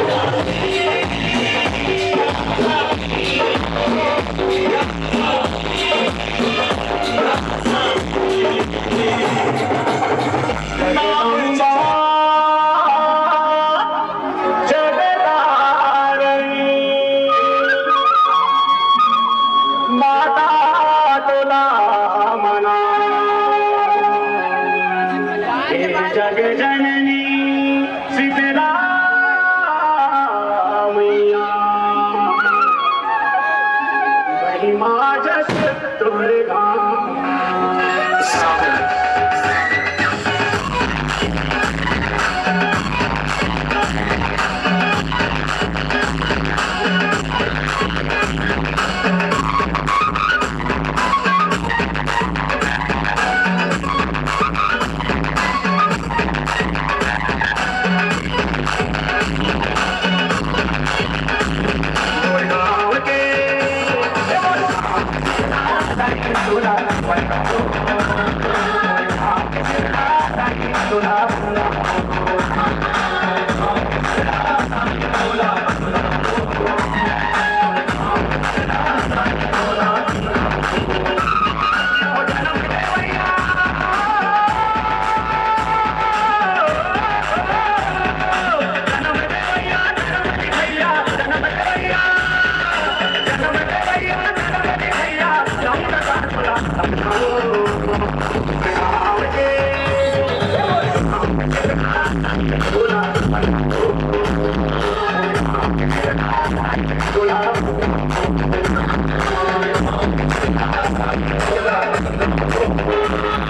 Yeah. Durga I'm not going to do that. I'm not going to do that.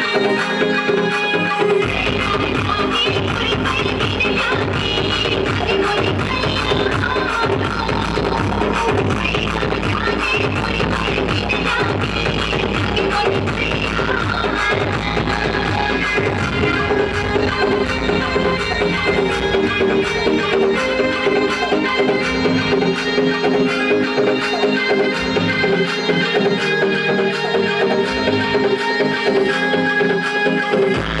Thank you.